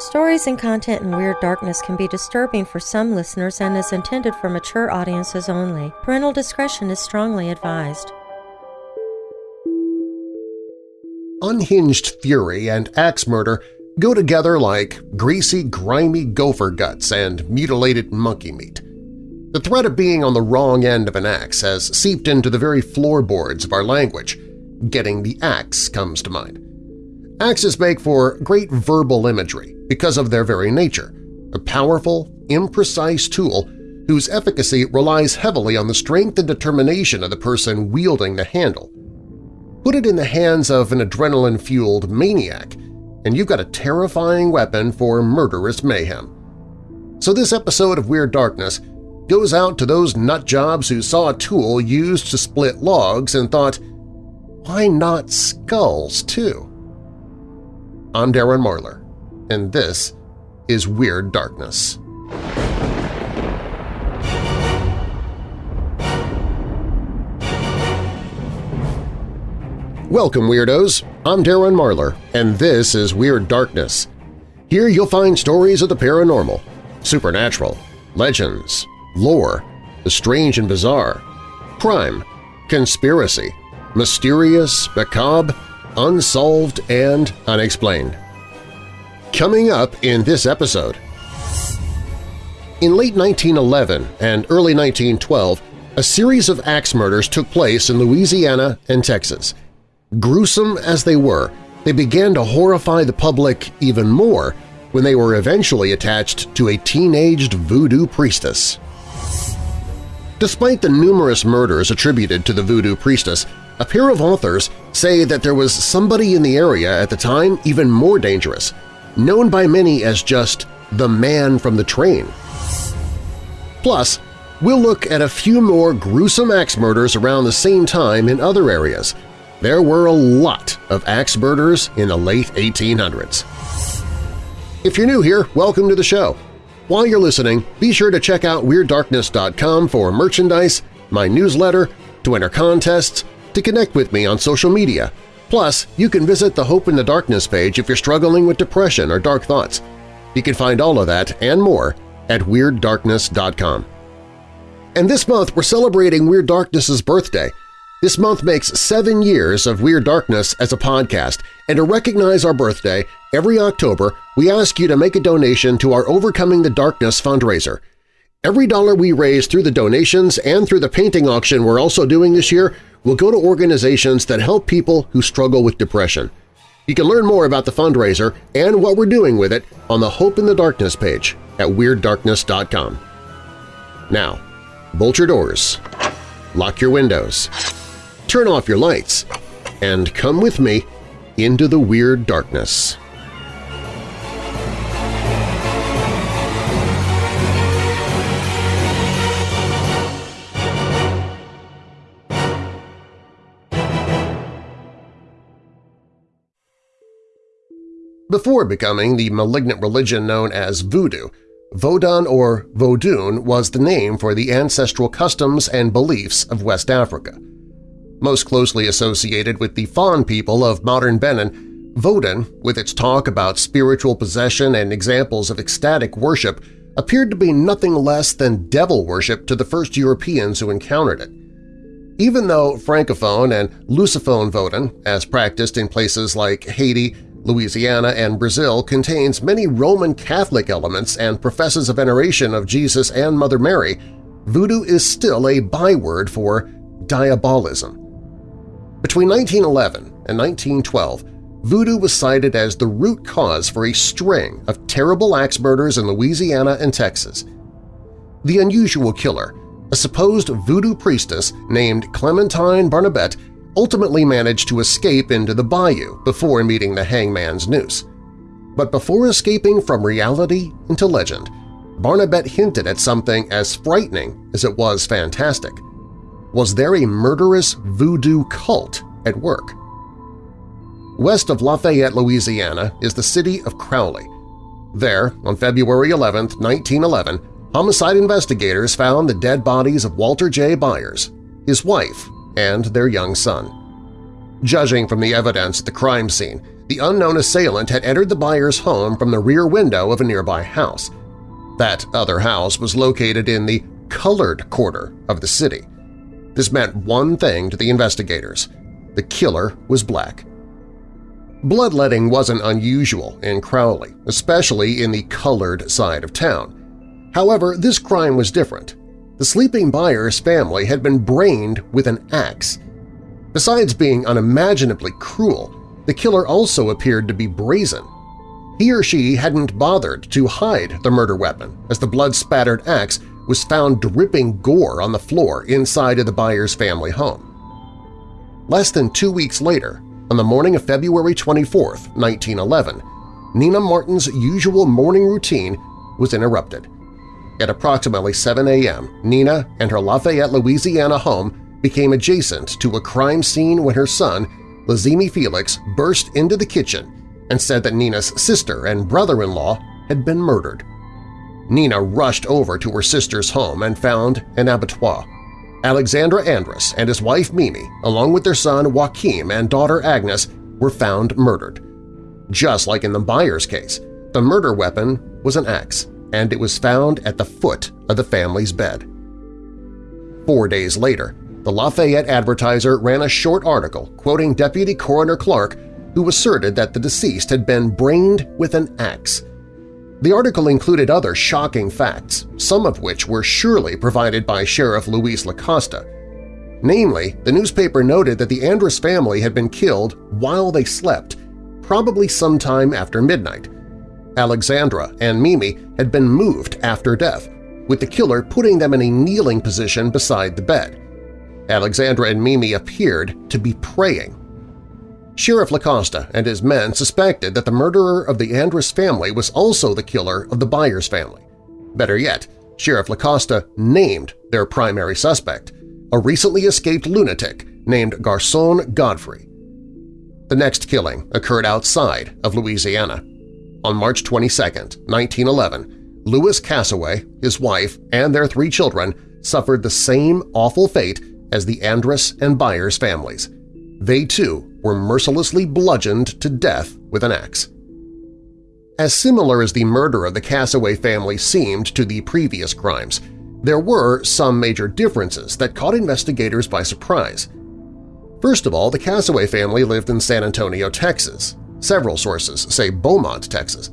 Stories and content in Weird Darkness can be disturbing for some listeners and is intended for mature audiences only. Parental discretion is strongly advised. Unhinged fury and axe murder go together like greasy, grimy gopher guts and mutilated monkey meat. The threat of being on the wrong end of an axe has seeped into the very floorboards of our language. Getting the axe comes to mind. Axes make for great verbal imagery because of their very nature, a powerful, imprecise tool whose efficacy relies heavily on the strength and determination of the person wielding the handle. Put it in the hands of an adrenaline-fueled maniac, and you've got a terrifying weapon for murderous mayhem. So this episode of Weird Darkness goes out to those nutjobs who saw a tool used to split logs and thought, why not skulls, too? I'm Darren Marlar, and this is Weird Darkness. Welcome, Weirdos! I'm Darren Marlar, and this is Weird Darkness. Here you'll find stories of the paranormal, supernatural, legends, lore, the strange and bizarre, crime, conspiracy, mysterious, macabre, unsolved, and unexplained. Coming up in this episode… In late 1911 and early 1912, a series of axe murders took place in Louisiana and Texas. Gruesome as they were, they began to horrify the public even more when they were eventually attached to a teenaged voodoo priestess. Despite the numerous murders attributed to the voodoo priestess, a pair of authors say that there was somebody in the area at the time even more dangerous, known by many as just the man from the train. Plus, we'll look at a few more gruesome axe murders around the same time in other areas. There were a lot of axe murders in the late 1800s. If you're new here, welcome to the show. While you're listening, be sure to check out WeirdDarkness.com for merchandise, my newsletter, to enter contests, to connect with me on social media. Plus, you can visit the Hope in the Darkness page if you're struggling with depression or dark thoughts. You can find all of that and more at WeirdDarkness.com. And this month we're celebrating Weird Darkness's birthday. This month makes seven years of Weird Darkness as a podcast, and to recognize our birthday, every October we ask you to make a donation to our Overcoming the Darkness fundraiser. Every dollar we raise through the donations and through the painting auction we're also doing this year will go to organizations that help people who struggle with depression. You can learn more about the fundraiser and what we're doing with it on the Hope in the Darkness page at WeirdDarkness.com. Now, bolt your doors, lock your windows, turn off your lights, and come with me into the Weird Darkness. Before becoming the malignant religion known as Voodoo, Vodun or Vodun was the name for the ancestral customs and beliefs of West Africa. Most closely associated with the Fon people of modern Benin, Vodun, with its talk about spiritual possession and examples of ecstatic worship, appeared to be nothing less than devil worship to the first Europeans who encountered it. Even though Francophone and Lusophone Vodun, as practiced in places like Haiti, Louisiana, and Brazil contains many Roman Catholic elements and professes a veneration of Jesus and Mother Mary, voodoo is still a byword for diabolism. Between 1911 and 1912, voodoo was cited as the root cause for a string of terrible axe murders in Louisiana and Texas. The unusual killer, a supposed voodoo priestess named Clementine Barnabette, ultimately managed to escape into the bayou before meeting the hangman's noose. But before escaping from reality into legend, Barnabette hinted at something as frightening as it was fantastic. Was there a murderous voodoo cult at work? West of Lafayette, Louisiana is the city of Crowley. There, on February 11, 1911, homicide investigators found the dead bodies of Walter J. Byers, his wife, and their young son. Judging from the evidence at the crime scene, the unknown assailant had entered the Byers' home from the rear window of a nearby house. That other house was located in the colored quarter of the city. This meant one thing to the investigators. The killer was black. Bloodletting wasn't unusual in Crowley, especially in the colored side of town. However, this crime was different. The sleeping Byers family had been brained with an axe. Besides being unimaginably cruel, the killer also appeared to be brazen. He or she hadn't bothered to hide the murder weapon as the blood-spattered axe was found dripping gore on the floor inside of the Byers family home. Less than two weeks later, on the morning of February 24, 1911, Nina Martin's usual morning routine was interrupted. At approximately 7 a.m., Nina and her Lafayette, Louisiana home became adjacent to a crime scene when her son, Lazimi Felix burst into the kitchen and said that Nina's sister and brother-in-law had been murdered. Nina rushed over to her sister's home and found an abattoir. Alexandra Andrus and his wife Mimi, along with their son Joachim and daughter Agnes, were found murdered. Just like in the Byers case, the murder weapon was an axe, and it was found at the foot of the family's bed. Four days later, the Lafayette Advertiser ran a short article quoting Deputy Coroner Clark who asserted that the deceased had been brained with an axe. The article included other shocking facts, some of which were surely provided by Sheriff Luis Lacosta. Namely, the newspaper noted that the Andrus family had been killed while they slept, probably sometime after midnight. Alexandra and Mimi had been moved after death, with the killer putting them in a kneeling position beside the bed. Alexandra and Mimi appeared to be praying. Sheriff Lacosta and his men suspected that the murderer of the Andrus family was also the killer of the Byers family. Better yet, Sheriff Lacosta named their primary suspect, a recently escaped lunatic named Garcon Godfrey. The next killing occurred outside of Louisiana. On March 22, 1911, Louis Cassaway, his wife, and their three children suffered the same awful fate as the Andrus and Byers families. They too were mercilessly bludgeoned to death with an axe. As similar as the murder of the Cassaway family seemed to the previous crimes, there were some major differences that caught investigators by surprise. First of all, the Cassaway family lived in San Antonio, Texas. Several sources say Beaumont, Texas.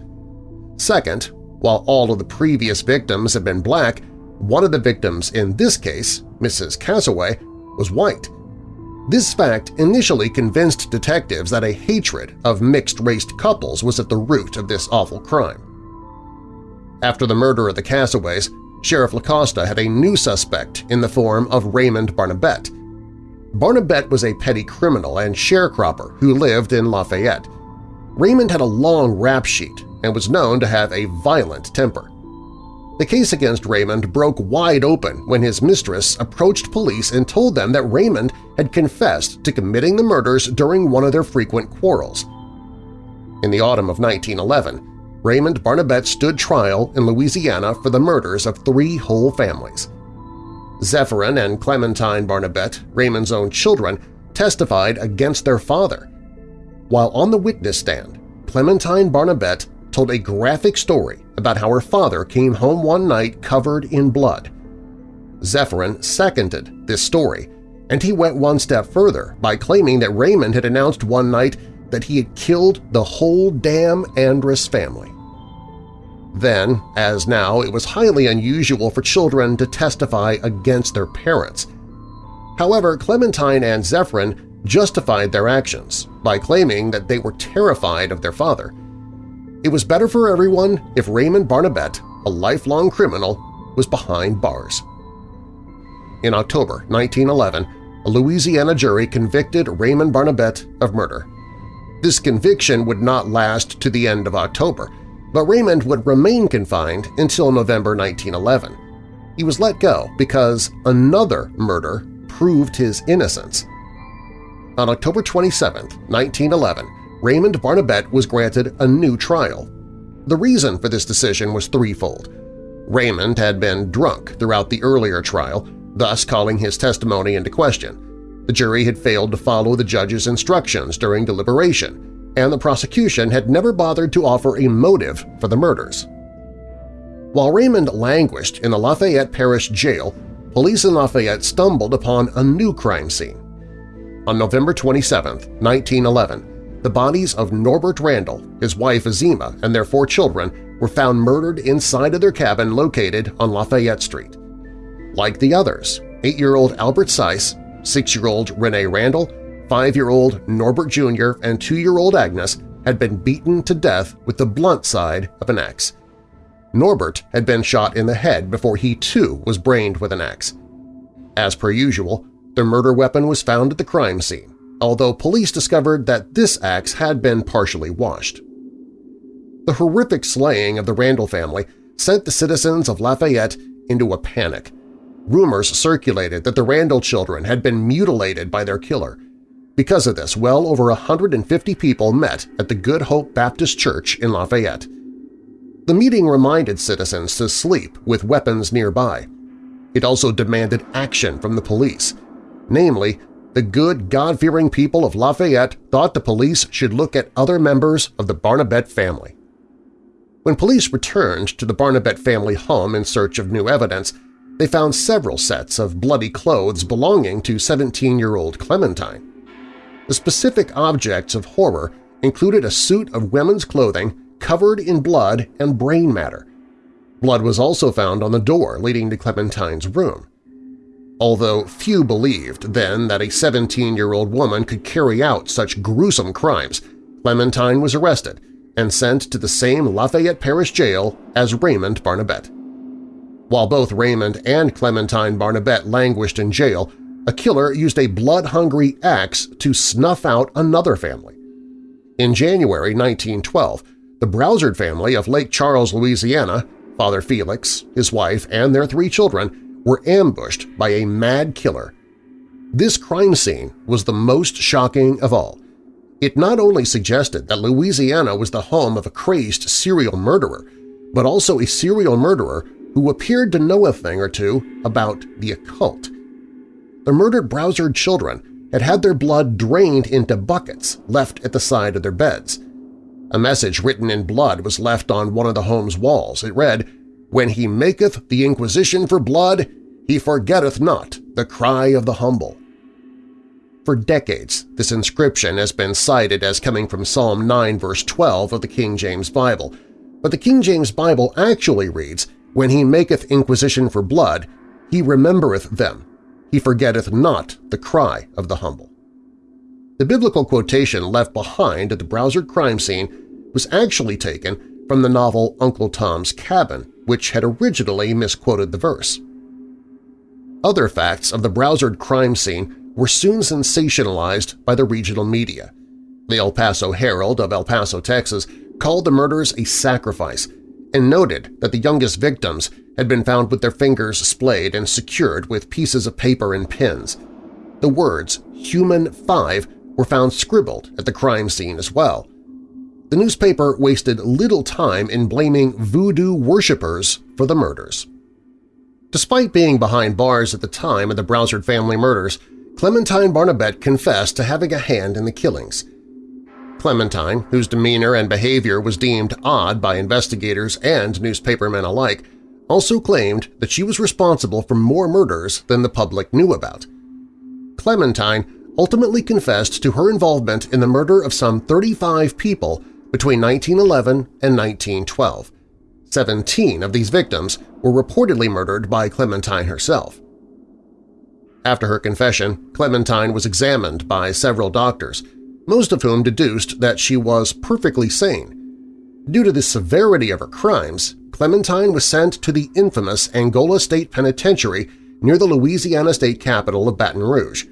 Second, while all of the previous victims had been black, one of the victims in this case, Mrs. Cassaway, was white. This fact initially convinced detectives that a hatred of mixed-raced couples was at the root of this awful crime. After the murder of the Cassaways, Sheriff Lacosta had a new suspect in the form of Raymond Barnabette. Barnabette was a petty criminal and sharecropper who lived in Lafayette. Raymond had a long rap sheet and was known to have a violent temper. The case against Raymond broke wide open when his mistress approached police and told them that Raymond had confessed to committing the murders during one of their frequent quarrels. In the autumn of 1911, Raymond Barnabette stood trial in Louisiana for the murders of three whole families. Zephyrin and Clementine Barnabette, Raymond's own children, testified against their father. While on the witness stand, Clementine Barnabette told a graphic story about how her father came home one night covered in blood. Zephyrin seconded this story, and he went one step further by claiming that Raymond had announced one night that he had killed the whole damn Andrus family. Then, as now, it was highly unusual for children to testify against their parents. However, Clementine and Zephyrin justified their actions by claiming that they were terrified of their father it was better for everyone if Raymond Barnabette, a lifelong criminal, was behind bars. In October 1911, a Louisiana jury convicted Raymond Barnabette of murder. This conviction would not last to the end of October, but Raymond would remain confined until November 1911. He was let go because another murder proved his innocence. On October 27, 1911, Raymond Barnabette was granted a new trial. The reason for this decision was threefold. Raymond had been drunk throughout the earlier trial, thus calling his testimony into question. The jury had failed to follow the judge's instructions during deliberation, and the prosecution had never bothered to offer a motive for the murders. While Raymond languished in the Lafayette Parish Jail, police in Lafayette stumbled upon a new crime scene. On November 27, 1911, the bodies of Norbert Randall, his wife Azima, and their four children were found murdered inside of their cabin located on Lafayette Street. Like the others, 8-year-old Albert Seiss, 6-year-old Renee Randall, 5-year-old Norbert Jr., and 2-year-old Agnes had been beaten to death with the blunt side of an axe. Norbert had been shot in the head before he too was brained with an axe. As per usual, the murder weapon was found at the crime scene, although police discovered that this axe had been partially washed. The horrific slaying of the Randall family sent the citizens of Lafayette into a panic. Rumors circulated that the Randall children had been mutilated by their killer, because of this, well over 150 people met at the Good Hope Baptist Church in Lafayette. The meeting reminded citizens to sleep with weapons nearby. It also demanded action from the police. Namely, the good, God-fearing people of Lafayette thought the police should look at other members of the Barnabette family. When police returned to the Barnabette family home in search of new evidence, they found several sets of bloody clothes belonging to 17-year-old Clementine. The specific objects of horror included a suit of women's clothing covered in blood and brain matter. Blood was also found on the door leading to Clementine's room. Although few believed then that a 17-year-old woman could carry out such gruesome crimes, Clementine was arrested and sent to the same Lafayette Parish jail as Raymond Barnabette. While both Raymond and Clementine Barnabette languished in jail, a killer used a blood-hungry axe to snuff out another family. In January 1912, the Broussard family of Lake Charles, Louisiana, Father Felix, his wife, and their three children were ambushed by a mad killer. This crime scene was the most shocking of all. It not only suggested that Louisiana was the home of a crazed serial murderer, but also a serial murderer who appeared to know a thing or two about the occult the murdered Broussard children had had their blood drained into buckets left at the side of their beds. A message written in blood was left on one of the home's walls. It read, When he maketh the inquisition for blood, he forgetteth not the cry of the humble. For decades, this inscription has been cited as coming from Psalm 9 verse 12 of the King James Bible, but the King James Bible actually reads, When he maketh inquisition for blood, he remembereth them, he forgetteth not the cry of the humble. The biblical quotation left behind at the Broussard crime scene was actually taken from the novel Uncle Tom's Cabin, which had originally misquoted the verse. Other facts of the Broussard crime scene were soon sensationalized by the regional media. The El Paso Herald of El Paso, Texas called the murders a sacrifice and noted that the youngest victims had been found with their fingers splayed and secured with pieces of paper and pins. The words Human 5 were found scribbled at the crime scene as well. The newspaper wasted little time in blaming voodoo worshippers for the murders. Despite being behind bars at the time of the Broussard family murders, Clementine Barnabette confessed to having a hand in the killings. Clementine, whose demeanor and behavior was deemed odd by investigators and newspapermen alike, also claimed that she was responsible for more murders than the public knew about. Clementine ultimately confessed to her involvement in the murder of some 35 people between 1911 and 1912. Seventeen of these victims were reportedly murdered by Clementine herself. After her confession, Clementine was examined by several doctors, most of whom deduced that she was perfectly sane. Due to the severity of her crimes, Clementine was sent to the infamous Angola State Penitentiary near the Louisiana state capital of Baton Rouge.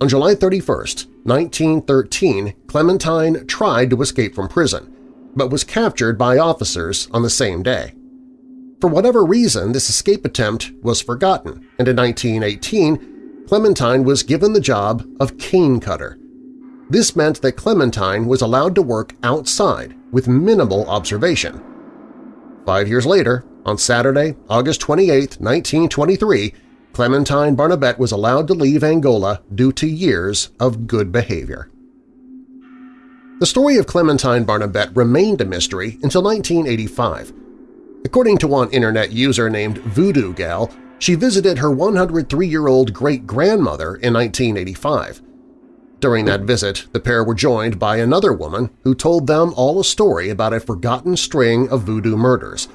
On July 31, 1913, Clementine tried to escape from prison, but was captured by officers on the same day. For whatever reason, this escape attempt was forgotten, and in 1918, Clementine was given the job of cane cutter. This meant that Clementine was allowed to work outside with minimal observation, Five years later, on Saturday, August 28, 1923, Clementine Barnabette was allowed to leave Angola due to years of good behavior. The story of Clementine Barnabette remained a mystery until 1985. According to one internet user named Voodoo Gal, she visited her 103-year-old great-grandmother in 1985. During that visit, the pair were joined by another woman who told them all a story about a forgotten string of voodoo murders.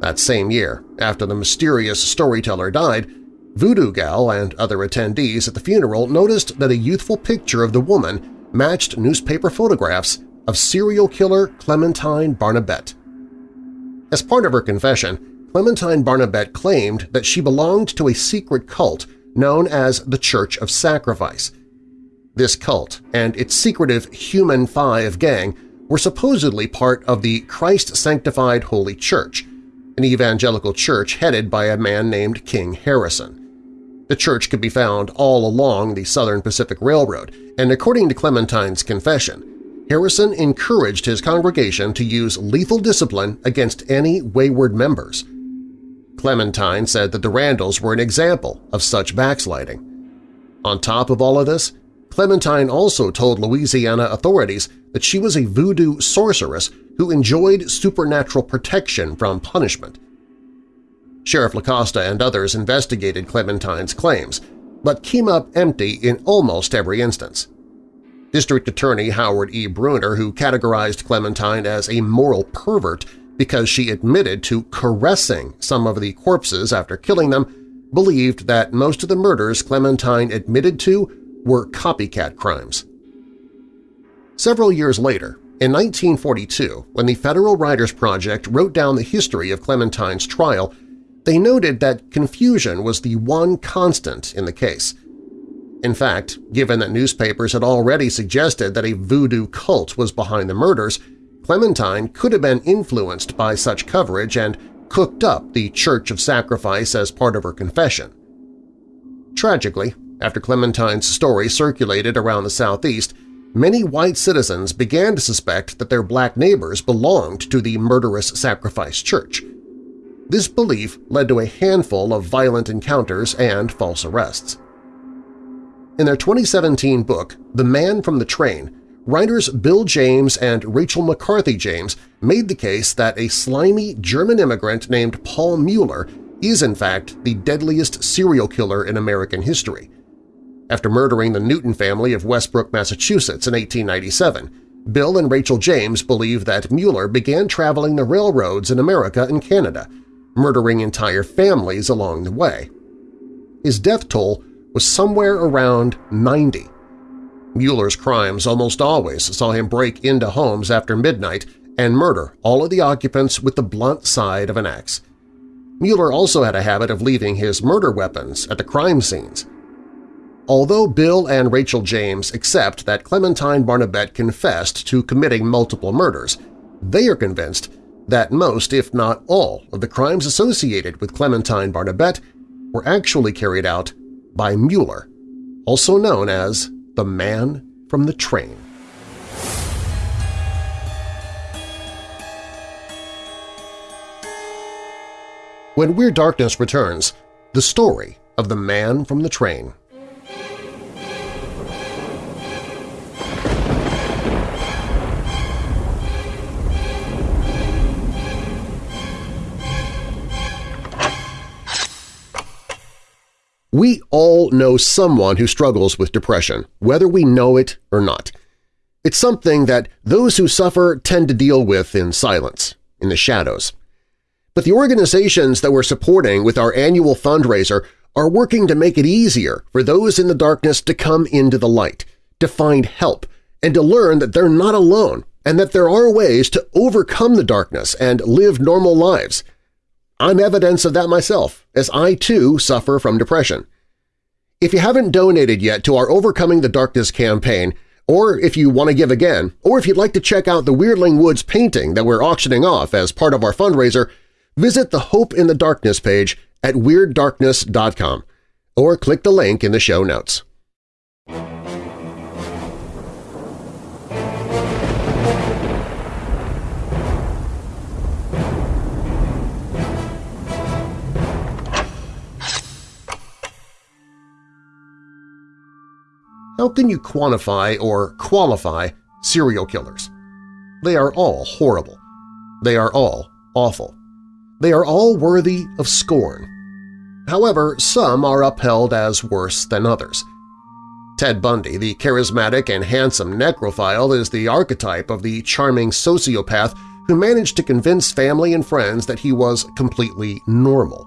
That same year, after the mysterious storyteller died, Voodoo Gal and other attendees at the funeral noticed that a youthful picture of the woman matched newspaper photographs of serial killer Clementine Barnabette. As part of her confession, Clementine Barnabette claimed that she belonged to a secret cult known as the Church of Sacrifice. This cult and its secretive Human Five gang were supposedly part of the Christ-sanctified Holy Church, an evangelical church headed by a man named King Harrison. The church could be found all along the Southern Pacific Railroad, and according to Clementine's confession, Harrison encouraged his congregation to use lethal discipline against any wayward members. Clementine said that the Randalls were an example of such backsliding. On top of all of this, Clementine also told Louisiana authorities that she was a voodoo sorceress who enjoyed supernatural protection from punishment. Sheriff LaCosta and others investigated Clementine's claims, but came up empty in almost every instance. District Attorney Howard E. Bruner, who categorized Clementine as a moral pervert because she admitted to caressing some of the corpses after killing them, believed that most of the murders Clementine admitted to were copycat crimes. Several years later, in 1942, when the Federal Writers Project wrote down the history of Clementine's trial, they noted that confusion was the one constant in the case. In fact, given that newspapers had already suggested that a voodoo cult was behind the murders, Clementine could have been influenced by such coverage and cooked up the Church of Sacrifice as part of her confession. Tragically, after Clementine's story circulated around the Southeast, many white citizens began to suspect that their black neighbors belonged to the murderous Sacrifice Church – this belief led to a handful of violent encounters and false arrests. In their 2017 book, The Man from the Train, writers Bill James and Rachel McCarthy James made the case that a slimy German immigrant named Paul Mueller is in fact the deadliest serial killer in American history. After murdering the Newton family of Westbrook, Massachusetts in 1897, Bill and Rachel James believe that Mueller began traveling the railroads in America and Canada, murdering entire families along the way. His death toll was somewhere around 90. Mueller's crimes almost always saw him break into homes after midnight and murder all of the occupants with the blunt side of an axe. Mueller also had a habit of leaving his murder weapons at the crime scenes. Although Bill and Rachel James accept that Clementine Barnabette confessed to committing multiple murders, they are convinced that most, if not all, of the crimes associated with Clementine Barnabette were actually carried out by Mueller, also known as the Man from the Train. When Weird Darkness returns, the story of the Man from the Train. We all know someone who struggles with depression, whether we know it or not. It's something that those who suffer tend to deal with in silence, in the shadows. But the organizations that we're supporting with our annual fundraiser are working to make it easier for those in the darkness to come into the light, to find help, and to learn that they're not alone and that there are ways to overcome the darkness and live normal lives – I'm evidence of that myself, as I too suffer from depression. If you haven't donated yet to our Overcoming the Darkness campaign, or if you want to give again, or if you'd like to check out the Weirdling Woods painting that we're auctioning off as part of our fundraiser, visit the Hope in the Darkness page at WeirdDarkness.com or click the link in the show notes. How can you quantify or qualify serial killers. They are all horrible. They are all awful. They are all worthy of scorn. However, some are upheld as worse than others. Ted Bundy, the charismatic and handsome necrophile, is the archetype of the charming sociopath who managed to convince family and friends that he was completely normal.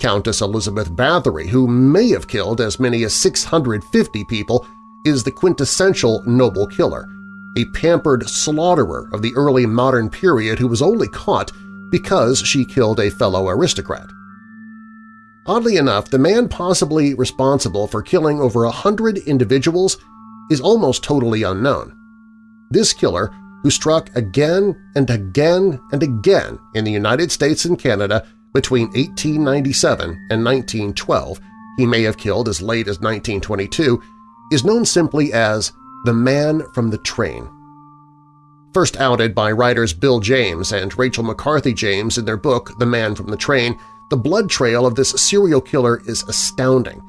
Countess Elizabeth Bathory, who may have killed as many as 650 people, is the quintessential noble killer, a pampered slaughterer of the early modern period who was only caught because she killed a fellow aristocrat. Oddly enough, the man possibly responsible for killing over a hundred individuals is almost totally unknown. This killer, who struck again and again and again in the United States and Canada between 1897 and 1912, he may have killed as late as 1922, is known simply as the Man from the Train. First outed by writers Bill James and Rachel McCarthy James in their book The Man from the Train, the blood trail of this serial killer is astounding.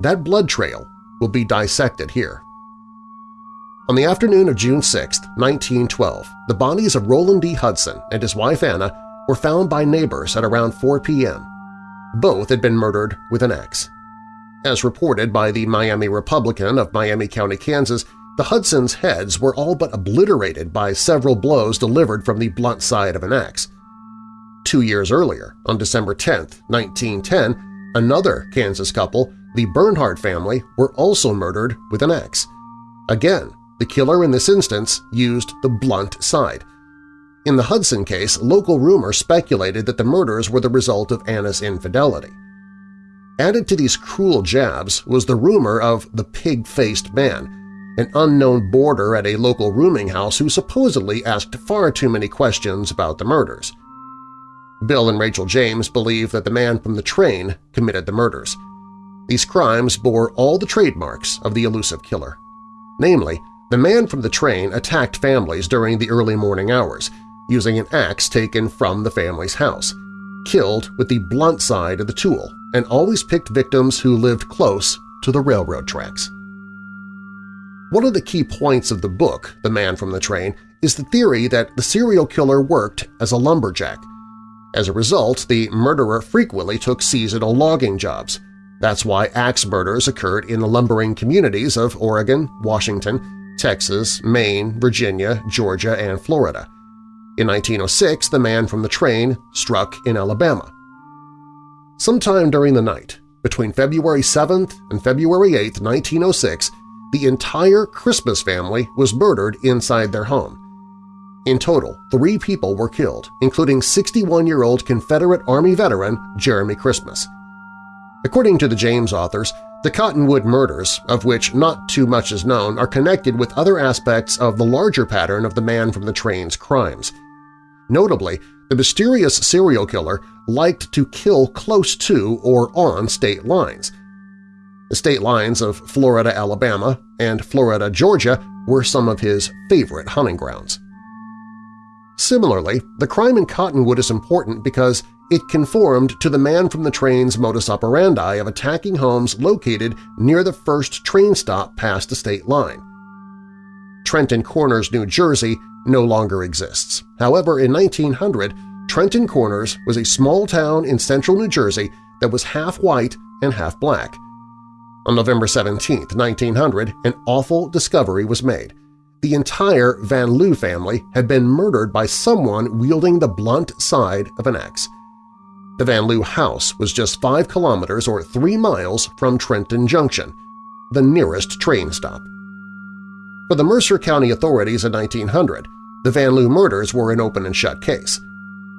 That blood trail will be dissected here. On the afternoon of June 6, 1912, the bodies of Roland D. Hudson and his wife Anna were found by neighbors at around 4 p.m. Both had been murdered with an axe. As reported by the Miami Republican of Miami County, Kansas, the Hudsons' heads were all but obliterated by several blows delivered from the blunt side of an axe. Two years earlier, on December 10, 1910, another Kansas couple, the Bernhardt family, were also murdered with an axe. Again, the killer in this instance used the blunt side. In the Hudson case, local rumor speculated that the murders were the result of Anna's infidelity. Added to these cruel jabs was the rumor of the pig-faced man, an unknown boarder at a local rooming house who supposedly asked far too many questions about the murders. Bill and Rachel James believe that the man from the train committed the murders. These crimes bore all the trademarks of the elusive killer. Namely, the man from the train attacked families during the early morning hours, using an axe taken from the family's house, killed with the blunt side of the tool, and always picked victims who lived close to the railroad tracks. One of the key points of the book, The Man from the Train, is the theory that the serial killer worked as a lumberjack. As a result, the murderer frequently took seasonal logging jobs. That's why axe murders occurred in the lumbering communities of Oregon, Washington, Texas, Maine, Virginia, Georgia, and Florida. In 1906, the man from the train struck in Alabama. Sometime during the night, between February 7th and February 8, 1906, the entire Christmas family was murdered inside their home. In total, three people were killed, including 61-year-old Confederate Army veteran Jeremy Christmas. According to the James authors, the Cottonwood murders, of which not too much is known, are connected with other aspects of the larger pattern of the man from the train's crimes. Notably, the mysterious serial killer liked to kill close to or on state lines – the state lines of Florida, Alabama, and Florida, Georgia were some of his favorite hunting grounds. Similarly, the crime in Cottonwood is important because it conformed to the man from the train's modus operandi of attacking homes located near the first train stop past the state line. Trenton Corners, New Jersey no longer exists. However, in 1900, Trenton Corners was a small town in central New Jersey that was half white and half black, on November 17, 1900, an awful discovery was made. The entire Van Lew family had been murdered by someone wielding the blunt side of an axe. The Van Lew house was just 5 kilometers or 3 miles from Trenton Junction, the nearest train stop. For the Mercer County authorities in 1900, the Van Lew murders were an open and shut case.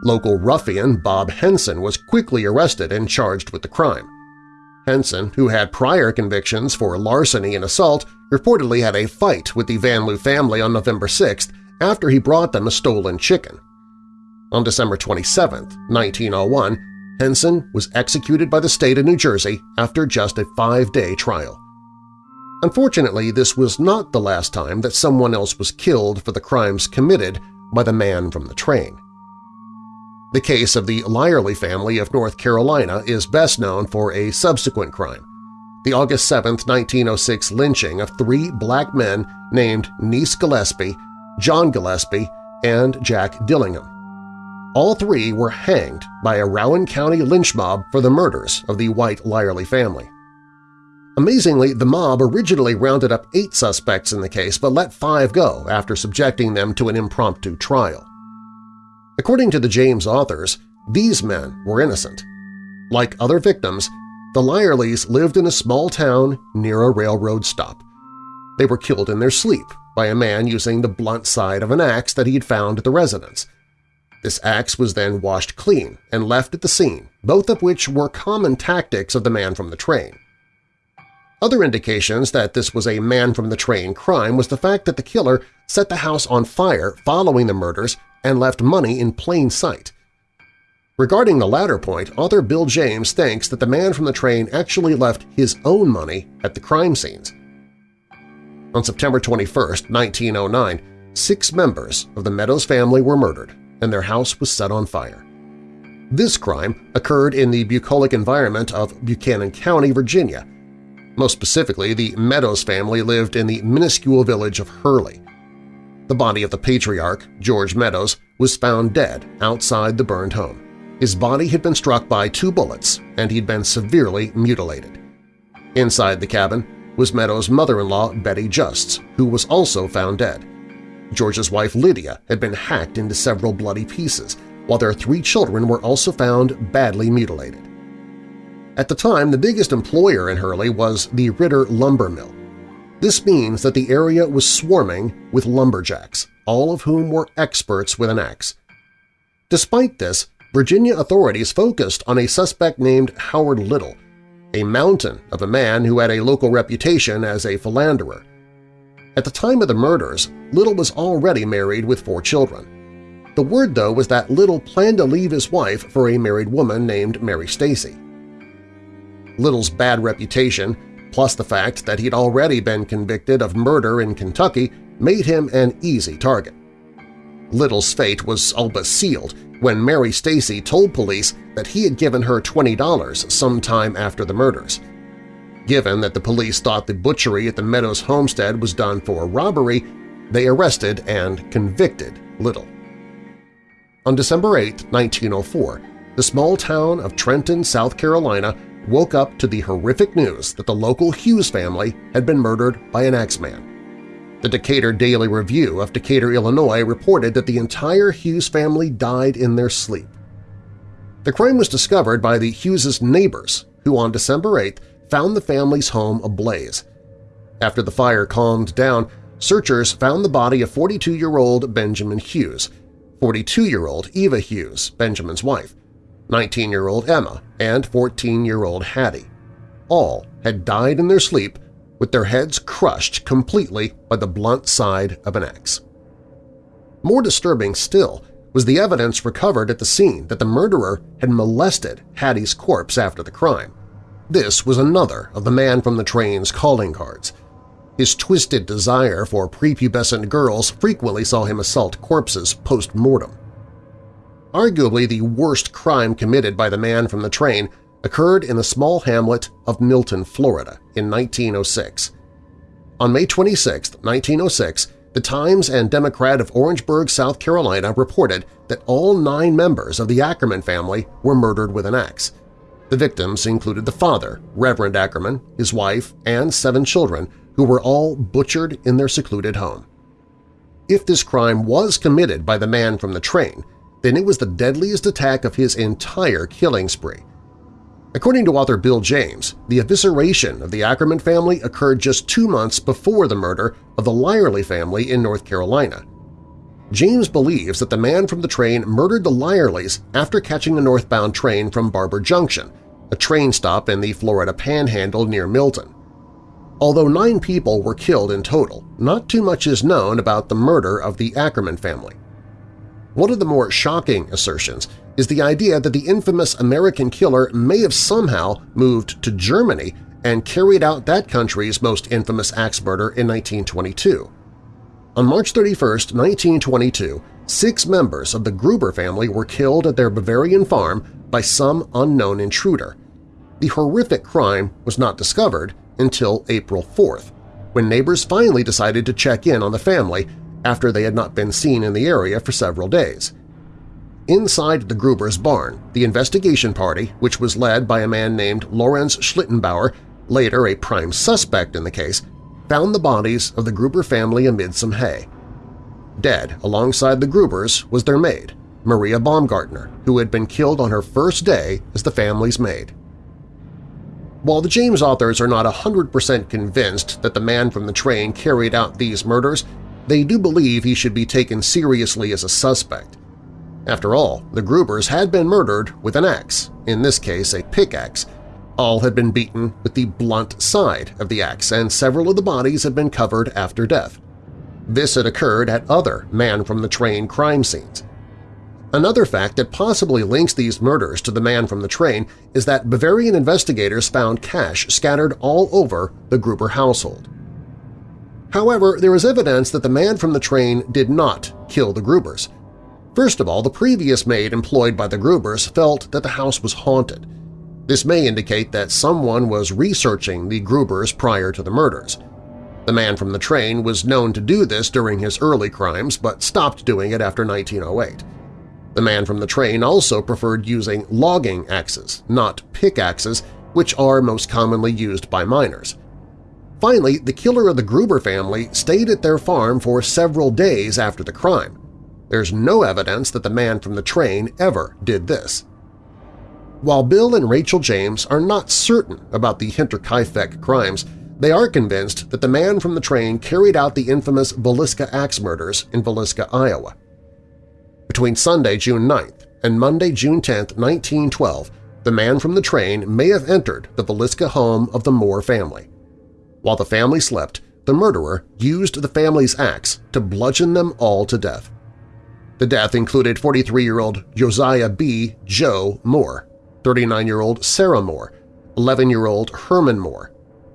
Local ruffian Bob Henson was quickly arrested and charged with the crime. Henson, who had prior convictions for larceny and assault, reportedly had a fight with the Van Lew family on November 6 after he brought them a stolen chicken. On December 27, 1901, Henson was executed by the state of New Jersey after just a five-day trial. Unfortunately, this was not the last time that someone else was killed for the crimes committed by the man from the train. The case of the Lyerly family of North Carolina is best known for a subsequent crime. the August 7, 1906 lynching of three black men named Nease Gillespie, John Gillespie, and Jack Dillingham. All three were hanged by a Rowan County lynch mob for the murders of the White Lyerly family. Amazingly, the mob originally rounded up eight suspects in the case but let five go after subjecting them to an impromptu trial. According to the James authors, these men were innocent. Like other victims, the Lyerlys lived in a small town near a railroad stop. They were killed in their sleep by a man using the blunt side of an axe that he had found at the residence. This axe was then washed clean and left at the scene, both of which were common tactics of the man from the train. Other indications that this was a man-from-the-train crime was the fact that the killer set the house on fire following the murders and left money in plain sight. Regarding the latter point, author Bill James thinks that the man from the train actually left his own money at the crime scenes. On September 21, 1909, six members of the Meadows family were murdered and their house was set on fire. This crime occurred in the bucolic environment of Buchanan County, Virginia, most specifically, the Meadows family lived in the minuscule village of Hurley. The body of the patriarch, George Meadows, was found dead outside the burned home. His body had been struck by two bullets and he'd been severely mutilated. Inside the cabin was Meadows' mother-in-law Betty Justs, who was also found dead. George's wife Lydia had been hacked into several bloody pieces, while their three children were also found badly mutilated. At the time, the biggest employer in Hurley was the Ritter Lumber Mill. This means that the area was swarming with lumberjacks, all of whom were experts with an axe. Despite this, Virginia authorities focused on a suspect named Howard Little, a mountain of a man who had a local reputation as a philanderer. At the time of the murders, Little was already married with four children. The word, though, was that Little planned to leave his wife for a married woman named Mary Stacy. Little's bad reputation, plus the fact that he'd already been convicted of murder in Kentucky, made him an easy target. Little's fate was all but sealed when Mary Stacy told police that he had given her $20 sometime after the murders. Given that the police thought the butchery at the Meadows homestead was done for robbery, they arrested and convicted Little. On December 8, 1904, the small town of Trenton, South Carolina woke up to the horrific news that the local Hughes family had been murdered by an Axeman. The Decatur Daily Review of Decatur, Illinois reported that the entire Hughes family died in their sleep. The crime was discovered by the Hughes' neighbors, who on December 8th found the family's home ablaze. After the fire calmed down, searchers found the body of 42-year-old Benjamin Hughes, 42-year-old Eva Hughes, Benjamin's wife, 19-year-old Emma, and 14-year-old Hattie. All had died in their sleep with their heads crushed completely by the blunt side of an axe. More disturbing still was the evidence recovered at the scene that the murderer had molested Hattie's corpse after the crime. This was another of the man from the train's calling cards. His twisted desire for prepubescent girls frequently saw him assault corpses post-mortem. Arguably the worst crime committed by the man from the train occurred in the small hamlet of Milton, Florida in 1906. On May 26, 1906, the Times and Democrat of Orangeburg, South Carolina reported that all nine members of the Ackerman family were murdered with an axe. The victims included the father, Reverend Ackerman, his wife, and seven children, who were all butchered in their secluded home. If this crime was committed by the man from the train, then it was the deadliest attack of his entire killing spree. According to author Bill James, the evisceration of the Ackerman family occurred just two months before the murder of the Lyerly family in North Carolina. James believes that the man from the train murdered the Lyerlys after catching a northbound train from Barber Junction, a train stop in the Florida Panhandle near Milton. Although nine people were killed in total, not too much is known about the murder of the Ackerman family. One of the more shocking assertions is the idea that the infamous American killer may have somehow moved to Germany and carried out that country's most infamous axe murder in 1922. On March 31, 1922, six members of the Gruber family were killed at their Bavarian farm by some unknown intruder. the horrific crime was not discovered until April 4th, when neighbors finally decided to check in on the family after they had not been seen in the area for several days. Inside the Gruber's barn, the investigation party, which was led by a man named Lorenz Schlittenbauer, later a prime suspect in the case, found the bodies of the Gruber family amid some hay. Dead alongside the Grubers was their maid, Maria Baumgartner, who had been killed on her first day as the family's maid. While the James authors are not 100% convinced that the man from the train carried out these murders, they do believe he should be taken seriously as a suspect. After all, the Grubers had been murdered with an axe, in this case a pickaxe. All had been beaten with the blunt side of the axe, and several of the bodies had been covered after death. This had occurred at other man-from-the-train crime scenes. Another fact that possibly links these murders to the man from the train is that Bavarian investigators found cash scattered all over the Gruber household. However, there is evidence that the man from the train did not kill the Grubers. First of all, the previous maid employed by the Grubers felt that the house was haunted. This may indicate that someone was researching the Grubers prior to the murders. The man from the train was known to do this during his early crimes but stopped doing it after 1908. The man from the train also preferred using logging axes, not pickaxes, which are most commonly used by miners. Finally, the killer of the Gruber family stayed at their farm for several days after the crime. There's no evidence that the man from the train ever did this. While Bill and Rachel James are not certain about the Hinterkaifeck crimes, they are convinced that the man from the train carried out the infamous Villisca axe murders in Villisca, Iowa. Between Sunday, June 9th and Monday, June 10, 1912, the man from the train may have entered the Villisca home of the Moore family. While the family slept, the murderer used the family's axe to bludgeon them all to death. The death included 43-year-old Josiah B. Joe Moore, 39-year-old Sarah Moore, 11-year-old Herman Moore,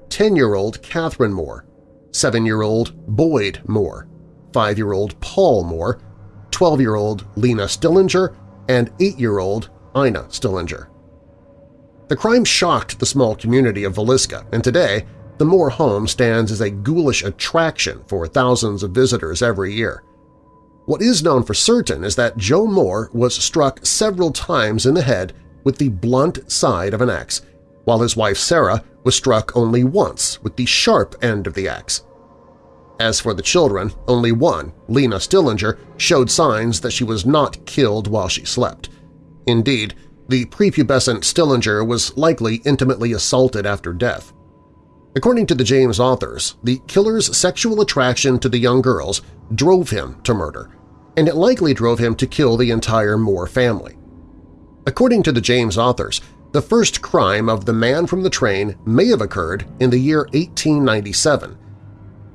10-year-old Catherine Moore, 7-year-old Boyd Moore, 5-year-old Paul Moore, 12-year-old Lena Stillinger, and 8-year-old Ina Stillinger. The crime shocked the small community of Villisca, and today the Moore home stands as a ghoulish attraction for thousands of visitors every year. What is known for certain is that Joe Moore was struck several times in the head with the blunt side of an axe, while his wife Sarah was struck only once with the sharp end of the axe. As for the children, only one, Lena Stillinger, showed signs that she was not killed while she slept. Indeed, the prepubescent Stillinger was likely intimately assaulted after death. According to the James authors, the killer's sexual attraction to the young girls drove him to murder, and it likely drove him to kill the entire Moore family. According to the James authors, the first crime of the man from the train may have occurred in the year 1897.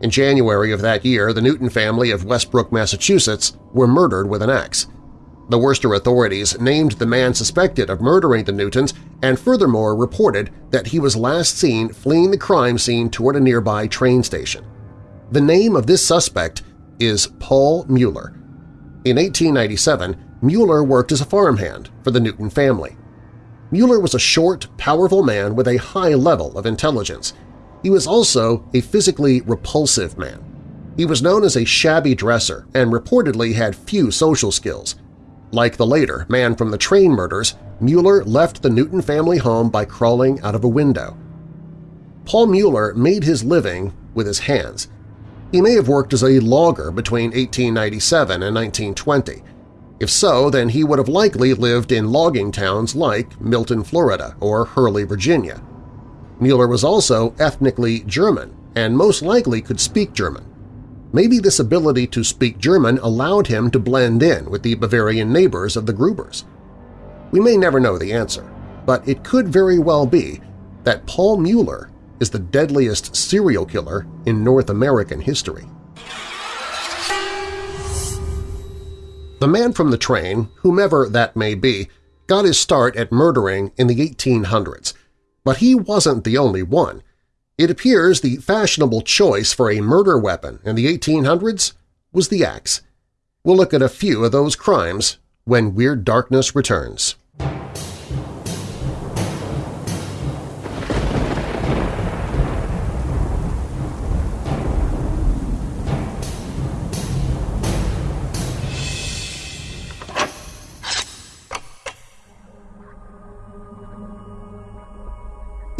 In January of that year, the Newton family of Westbrook, Massachusetts were murdered with an axe. The Worcester authorities named the man suspected of murdering the Newtons and furthermore reported that he was last seen fleeing the crime scene toward a nearby train station. The name of this suspect is Paul Mueller. In 1897, Mueller worked as a farmhand for the Newton family. Mueller was a short, powerful man with a high level of intelligence. He was also a physically repulsive man. He was known as a shabby dresser and reportedly had few social skills. Like the later man from the train murders, Mueller left the Newton family home by crawling out of a window. Paul Mueller made his living with his hands. He may have worked as a logger between 1897 and 1920. If so, then he would have likely lived in logging towns like Milton, Florida or Hurley, Virginia. Mueller was also ethnically German and most likely could speak German. Maybe this ability to speak German allowed him to blend in with the Bavarian neighbors of the Grubers. We may never know the answer, but it could very well be that Paul Mueller is the deadliest serial killer in North American history. The man from the train, whomever that may be, got his start at murdering in the 1800s, but he wasn't the only one. It appears the fashionable choice for a murder weapon in the 1800s was the axe. We'll look at a few of those crimes when Weird Darkness returns.